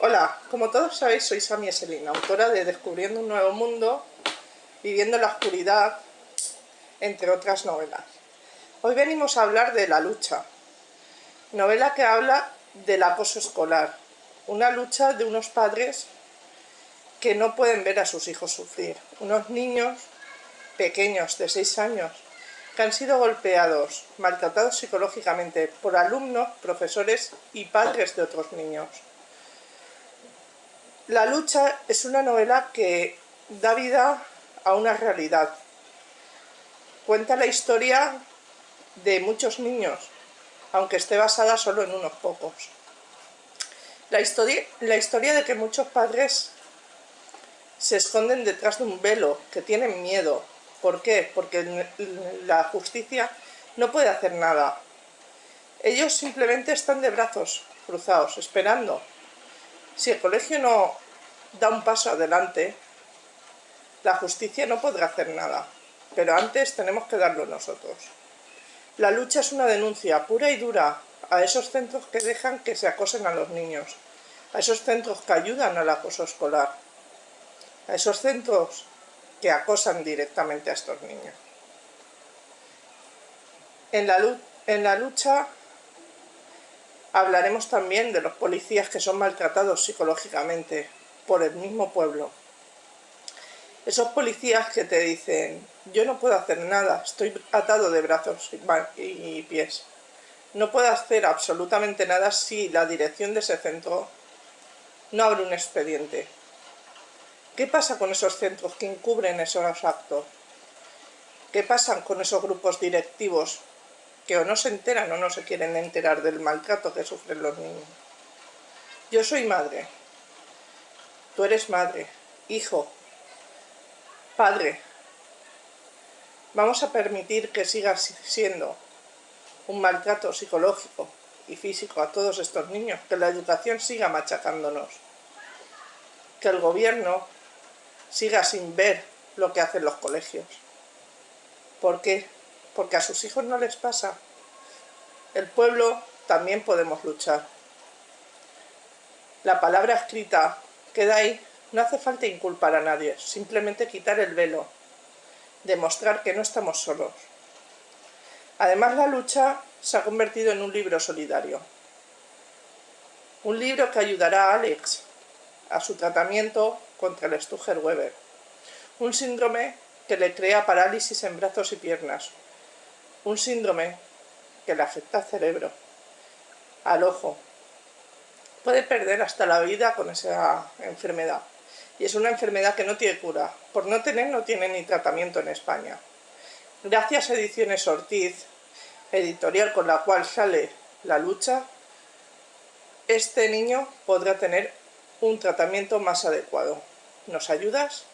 Hola, como todos sabéis soy Sami Eselin, autora de Descubriendo un nuevo mundo, Viviendo en la oscuridad, entre otras novelas. Hoy venimos a hablar de La lucha, novela que habla del acoso escolar, una lucha de unos padres que no pueden ver a sus hijos sufrir, unos niños pequeños de 6 años que han sido golpeados, maltratados psicológicamente por alumnos, profesores y padres de otros niños. La lucha es una novela que da vida a una realidad. Cuenta la historia de muchos niños, aunque esté basada solo en unos pocos. La historia, de que muchos padres se esconden detrás de un velo, que tienen miedo, ¿Por qué? Porque la justicia no puede hacer nada. Ellos simplemente están de brazos cruzados, esperando. Si el colegio no da un paso adelante, la justicia no podrá hacer nada. Pero antes tenemos que darlo nosotros. La lucha es una denuncia pura y dura a esos centros que dejan que se acosen a los niños, a esos centros que ayudan al acoso escolar, a esos centros que acosan directamente a estos niños. En la, en la lucha hablaremos también de los policías que son maltratados psicológicamente por el mismo pueblo. Esos policías que te dicen, yo no puedo hacer nada, estoy atado de brazos y pies. No puedo hacer absolutamente nada si la dirección de ese centro no abre un expediente. ¿Qué pasa con esos centros que encubren esos actos? ¿Qué pasa con esos grupos directivos que o no se enteran o no se quieren enterar del maltrato que sufren los niños? Yo soy madre, tú eres madre, hijo, padre. Vamos a permitir que siga siendo un maltrato psicológico y físico a todos estos niños, que la educación siga machacándonos, que el gobierno siga sin ver lo que hacen los colegios. ¿Por qué? Porque a sus hijos no les pasa. El pueblo también podemos luchar. La palabra escrita queda ahí. No hace falta inculpar a nadie, simplemente quitar el velo, demostrar que no estamos solos. Además la lucha se ha convertido en un libro solidario. Un libro que ayudará a Alex a su tratamiento contra el Stuger-Weber, un síndrome que le crea parálisis en brazos y piernas, un síndrome que le afecta al cerebro, al ojo. Puede perder hasta la vida con esa enfermedad. Y es una enfermedad que no tiene cura. Por no tener, no tiene ni tratamiento en España. Gracias a Ediciones Ortiz, editorial con la cual sale la lucha, este niño podrá tener un tratamiento más adecuado. ¿Nos ayudas?